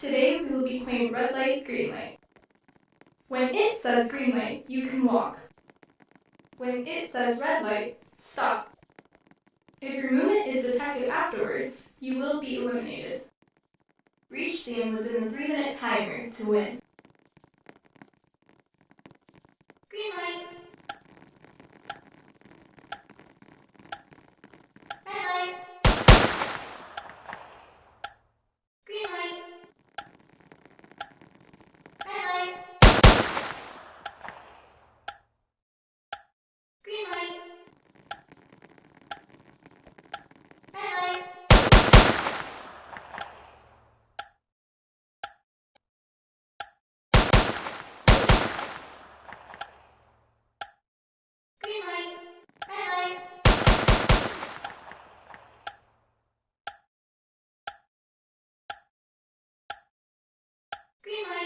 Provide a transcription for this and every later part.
Today we will be playing red light, green light. When it says green light, you can walk. When it says red light, stop. If your movement is detected afterwards, you will be eliminated. Reach the end within the 3 minute timer to win. Green light! Green light.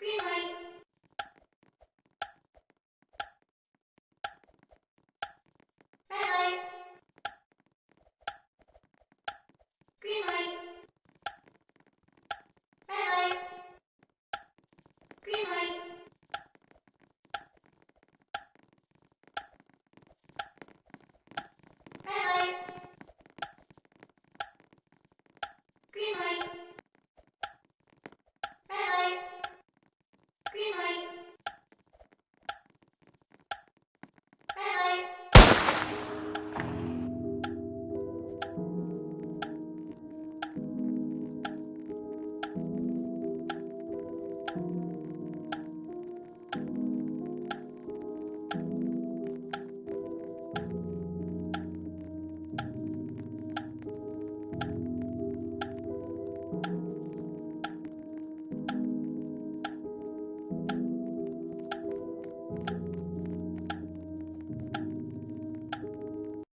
Good night.